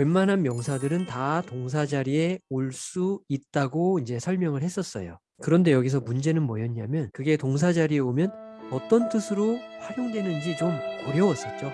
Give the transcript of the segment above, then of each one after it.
웬만한 명사들은 다 동사 자리에 올 수 있다고 이제 설명을 했었어요. 그런데 여기서 문제는 뭐였냐면 그게 동사 자리에 오면 어떤 뜻으로 활용되는지 좀 어려웠었죠.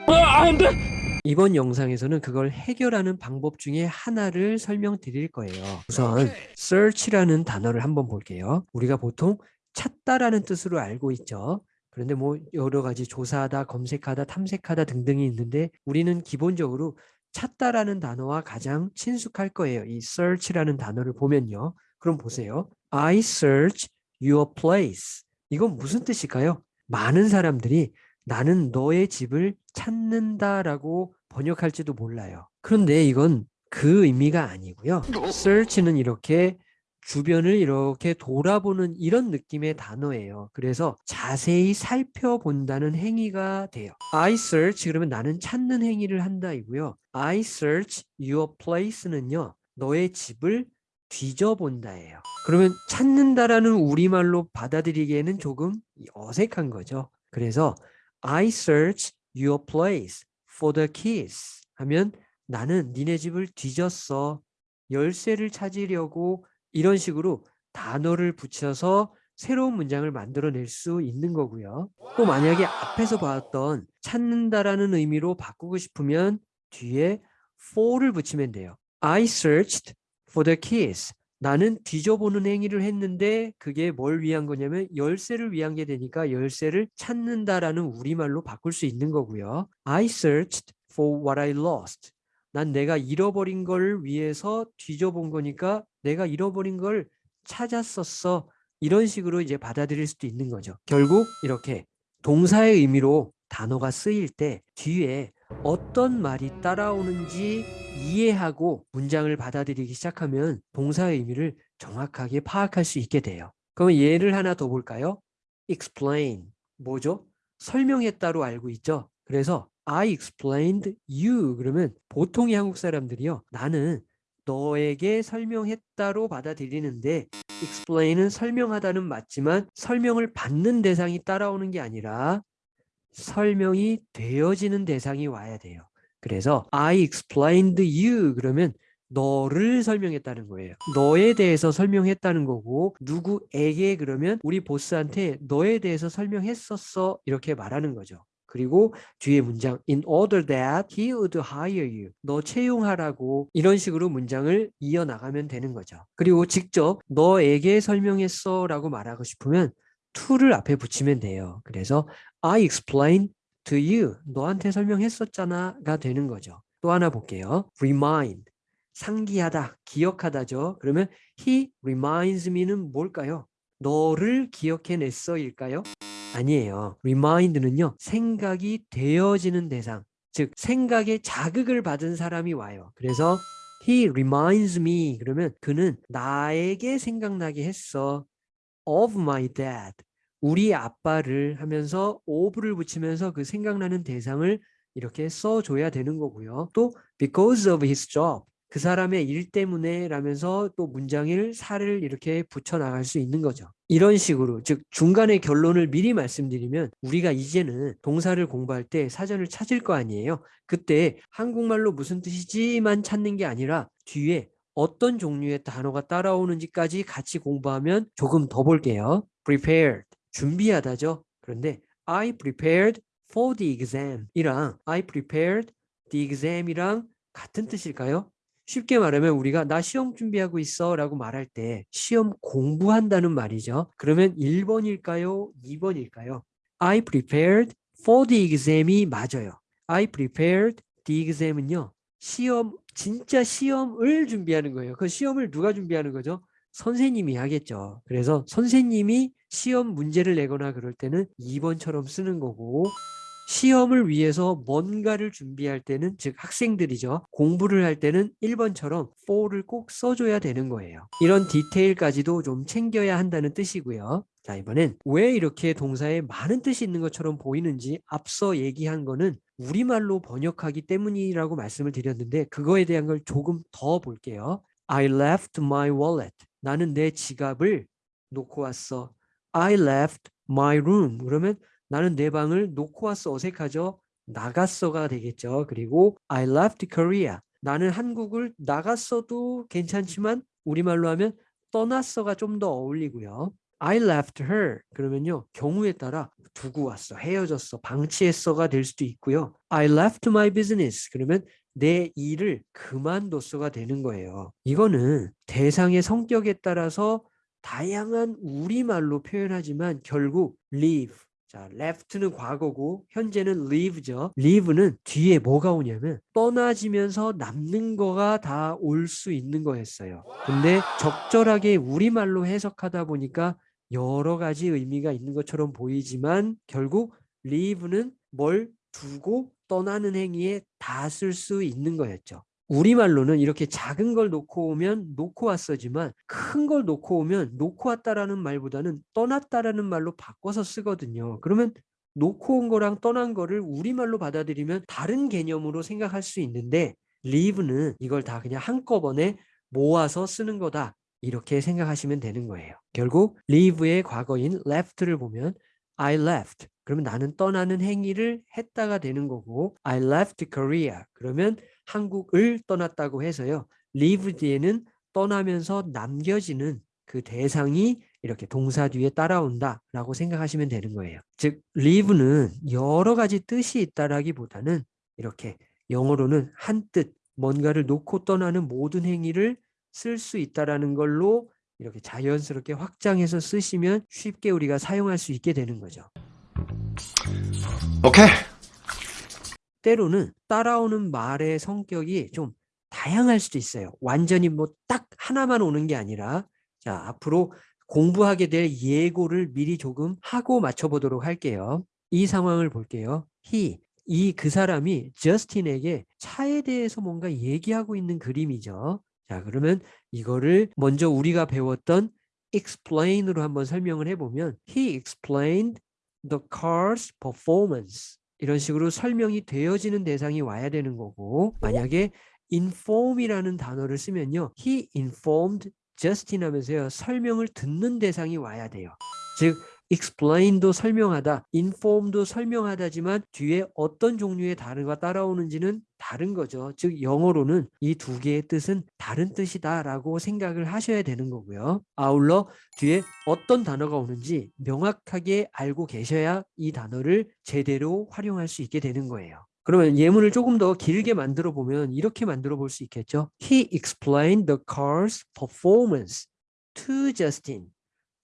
이번 영상에서는 그걸 해결하는 방법 중에 하나를 설명드릴 거예요. 우선 search라는 단어를 한번 볼게요. 우리가 보통 찾다라는 뜻으로 알고 있죠. 그런데 뭐 여러 가지 조사하다, 검색하다, 탐색하다 등등이 있는데 우리는 기본적으로 찾다라는 단어와 가장 친숙할 거예요. 이 search라는 단어를 보면요. 그럼 보세요. I search your place. 이건 무슨 뜻일까요? 많은 사람들이 나는 너의 집을 찾는다라고 번역할지도 몰라요. 그런데 이건 그 의미가 아니고요. search는 이렇게 주변을 이렇게 돌아보는 이런 느낌의 단어예요. 그래서 자세히 살펴본다는 행위가 돼요. I search 그러면 나는 찾는 행위를 한다이고요. I search your place는요. 너의 집을 뒤져본다예요. 그러면 찾는다라는 우리말로 받아들이기에는 조금 어색한 거죠. 그래서 I search your place for the keys 하면 나는 니네 집을 뒤졌어. 열쇠를 찾으려고 이런 식으로 단어를 붙여서 새로운 문장을 만들어낼 수 있는 거고요. 또 만약에 앞에서 봤던 찾는다라는 의미로 바꾸고 싶으면 뒤에 for를 붙이면 돼요. I searched for the keys. 나는 뒤져보는 행위를 했는데 그게 뭘 위한 거냐면 열쇠를 위한 게 되니까 열쇠를 찾는다라는 우리말로 바꿀 수 있는 거고요. I searched for what I lost. 난 내가 잃어버린 걸 위해서 뒤져본 거니까 내가 잃어버린 걸 찾았었어. 이런 식으로 이제 받아들일 수도 있는 거죠. 결국 이렇게 동사의 의미로 단어가 쓰일 때 뒤에 어떤 말이 따라오는지 이해하고 문장을 받아들이기 시작하면 동사의 의미를 정확하게 파악할 수 있게 돼요. 그러면 예를 하나 더 볼까요? explain. 뭐죠? 설명했다로 알고 있죠? 그래서 I explained you 그러면 보통의 한국 사람들이요. 나는 너에게 설명했다로 받아들이는데 explain은 설명하다는 맞지만 설명을 받는 대상이 따라오는 게 아니라 설명이 되어지는 대상이 와야 돼요. 그래서 I explained you 그러면 너를 설명했다는 거예요. 너에 대해서 설명했다는 거고 누구에게 그러면 우리 보스한테 너에 대해서 설명했었어 이렇게 말하는 거죠. 그리고 뒤에 문장 in order that he would hire you. 너 채용하라고. 이런 식으로 문장을 이어나가면 되는 거죠. 그리고 직접 너에게 설명했어. 라고 말하고 싶으면 to를 앞에 붙이면 돼요. 그래서 I explained to you 너한테 설명했었잖아 가 되는 거죠. 또 하나 볼게요. Remind. 상기하다 기억하다죠. 그러면 he reminds me는 뭘까요? 너를 기억해냈어일까요 아니에요. remind는요. 생각이 되어지는 대상, 즉 생각에 자극을 받은 사람이 와요. 그래서 he reminds me 그러면 그는 나에게 생각나게 했어. of my dad. 우리 아빠를 하면서 of를 붙이면서 그 생각나는 대상을 이렇게 써줘야 되는 거고요. 또 because of his job. 그 사람의 일 때문에 라면서 또 문장을 살을 이렇게 붙여 나갈 수 있는 거죠. 이런 식으로 즉 중간에 결론을 미리 말씀드리면 우리가 이제는 동사를 공부할 때 사전을 찾을 거 아니에요. 그때 한국말로 무슨 뜻이지만 찾는 게 아니라 뒤에 어떤 종류의 단어가 따라오는지까지 같이 공부하면 조금 더 볼게요. prepared 준비하다죠. 그런데 I prepared for the exam 이랑 I prepared the exam이랑 같은 뜻일까요? 쉽게 말하면 우리가 나 시험 준비하고 있어 라고 말할 때 시험 공부한다는 말이죠. 그러면 1번일까요? 2번일까요? I prepared for the exam이 맞아요. I prepared the exam은요. 시험, 진짜 시험을 준비하는 거예요. 그 시험을 누가 준비하는 거죠? 선생님이 하겠죠. 그래서 선생님이 시험 문제를 내거나 그럴 때는 2번처럼 쓰는 거고 시험을 위해서 뭔가를 준비할 때는 즉 학생들이죠. 공부를 할 때는 1번처럼 for를 꼭 써줘야 되는 거예요. 이런 디테일까지도 좀 챙겨야 한다는 뜻이고요. 자 이번엔 왜 이렇게 동사에 많은 뜻이 있는 것처럼 보이는지 앞서 얘기한 거는 우리말로 번역하기 때문이라고 말씀을 드렸는데 그거에 대한 걸 조금 더 볼게요. I left my wallet. 나는 내 지갑을 놓고 왔어. I left my room. 그러면 나는 내 방을 놓고 왔어 어색하죠? 나갔어가 되겠죠. 그리고 I left Korea. 나는 한국을 나갔어도 괜찮지만 우리말로 하면 떠났어가 좀 더 어울리고요. I left her 그러면요 경우에 따라 두고 왔어 헤어졌어 방치했어가 될 수도 있고요. I left my business 그러면 내 일을 그만뒀어가 되는 거예요. 이거는 대상의 성격에 따라서 다양한 우리말로 표현하지만 결국 leave 자, left는 과거고 현재는 leave죠. leave는 뒤에 뭐가 오냐면 떠나지면서 남는 거가 다 올 수 있는 거였어요. 근데 적절하게 우리말로 해석하다 보니까 여러 가지 의미가 있는 것처럼 보이지만 결국 leave는 뭘 두고 떠나는 행위에 다 쓸 수 있는 거였죠. 우리말로는 이렇게 작은 걸 놓고 오면 놓고 왔어지만 큰 걸 놓고 오면 놓고 왔다라는 말보다는 떠났다라는 말로 바꿔서 쓰거든요. 그러면 놓고 온 거랑 떠난 거를 우리말로 받아들이면 다른 개념으로 생각할 수 있는데 leave는 이걸 다 그냥 한꺼번에 모아서 쓰는 거다. 이렇게 생각하시면 되는 거예요. 결국 leave의 과거인 left를 보면 I left 그러면 나는 떠나는 행위를 했다가 되는 거고 I left Korea 그러면 한국을 떠났다고 해서요. leave 뒤에는 떠나면서 남겨지는 그 대상이 이렇게 동사 뒤에 따라온다 라고 생각하시면 되는 거예요. 즉 leave는 여러 가지 뜻이 있다라기보다는 이렇게 영어로는 한 뜻, 뭔가를 놓고 떠나는 모든 행위를 쓸 수 있다라는 걸로 이렇게 자연스럽게 확장해서 쓰시면 쉽게 우리가 사용할 수 있게 되는 거죠. 오케이. 때로는 따라오는 말의 성격이 좀 다양할 수도 있어요. 완전히 뭐 딱 하나만 오는 게 아니라 자 앞으로 공부하게 될 예고를 미리 조금 하고 맞춰보도록 할게요. 이 상황을 볼게요. he, 이 그 사람이 저스틴에게 차에 대해서 뭔가 얘기하고 있는 그림이죠. 자 그러면 이거를 먼저 우리가 배웠던 explain으로 한번 설명을 해보면 he explained the car's performance 이런 식으로 설명이 되어지는 대상이 와야 되는 거고 만약에 inform이라는 단어를 쓰면요 he informed Justin 하면서요 설명을 듣는 대상이 와야 돼요. 즉 explain도 설명하다, inform도 설명하다지만 뒤에 어떤 종류의 단어가 따라오는지는 다른 거죠. 즉 영어로는 이 두 개의 뜻은 다른 뜻이다 라고 생각을 하셔야 되는 거고요. 아울러 뒤에 어떤 단어가 오는지 명확하게 알고 계셔야 이 단어를 제대로 활용할 수 있게 되는 거예요. 그러면 예문을 조금 더 길게 만들어 보면 이렇게 만들어 볼 수 있겠죠. He explained the car's performance to Justin.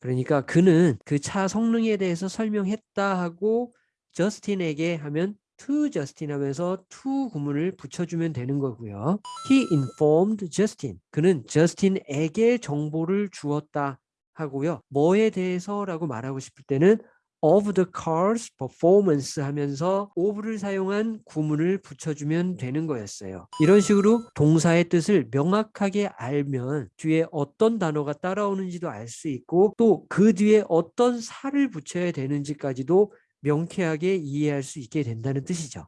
그러니까 그는 그 차 성능에 대해서 설명했다 하고 저스틴에게 하면 to 저스틴 하면서 to 구문을 붙여주면 되는 거고요. He informed Justin. 그는 저스틴에게 정보를 주었다 하고요. 뭐에 대해서 라고 말하고 싶을 때는 of the car's performance 하면서 of를 사용한 구문을 붙여주면 되는 거였어요. 이런 식으로 동사의 뜻을 명확하게 알면 뒤에 어떤 단어가 따라오는지도 알 수 있고 또 그 뒤에 어떤 살을 붙여야 되는지까지도 명쾌하게 이해할 수 있게 된다는 뜻이죠.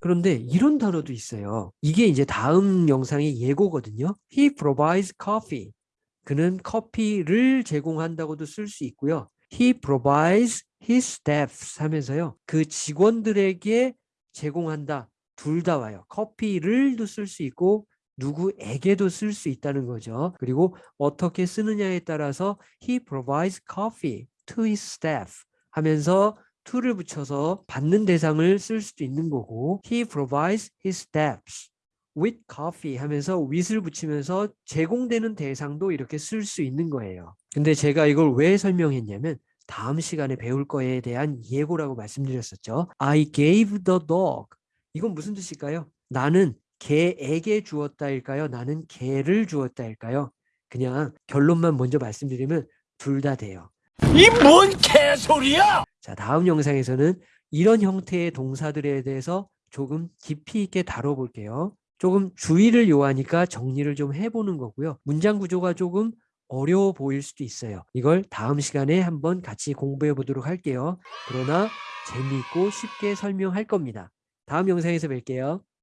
그런데 이런 단어도 있어요. 이게 이제 다음 영상의 예고거든요. He provides coffee. 그는 커피를 제공한다고도 쓸 수 있고요. He provides his staffs 하면서요. 그 직원들에게 제공한다. 둘 다 와요. 커피를도 쓸 수 있고 누구에게도 쓸 수 있다는 거죠. 그리고 어떻게 쓰느냐에 따라서 he provides coffee to his staff 하면서 to를 붙여서 받는 대상을 쓸 수도 있는 거고 he provides his staffs with coffee 하면서 with을 붙이면서 제공되는 대상도 이렇게 쓸 수 있는 거예요. 근데 제가 이걸 왜 설명했냐면 다음 시간에 배울 거에 대한 예고라고 말씀드렸었죠. I gave the dog. 이건 무슨 뜻일까요? 나는 개에게 주었다일까요? 나는 개를 주었다일까요? 그냥 결론만 먼저 말씀드리면 둘 다 돼요. 이 뭔 개소리야! 자, 다음 영상에서는 이런 형태의 동사들에 대해서 조금 깊이 있게 다뤄볼게요. 조금 주의를 요하니까 정리를 좀 해보는 거고요. 문장 구조가 조금 어려워 보일 수도 있어요. 이걸 다음 시간에 한번 같이 공부해 보도록 할게요. 그러나 재미있고 쉽게 설명할 겁니다. 다음 영상에서 뵐게요.